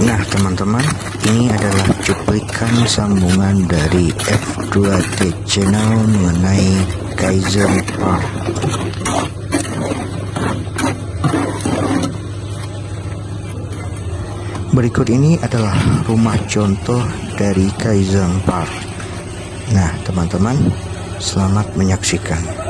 Nah teman-teman ini adalah cuplikan sambungan dari F2T channel mengenai Kaiser Park. Berikut ini adalah rumah contoh dari Kaiser Park. Nah teman-teman selamat menyaksikan.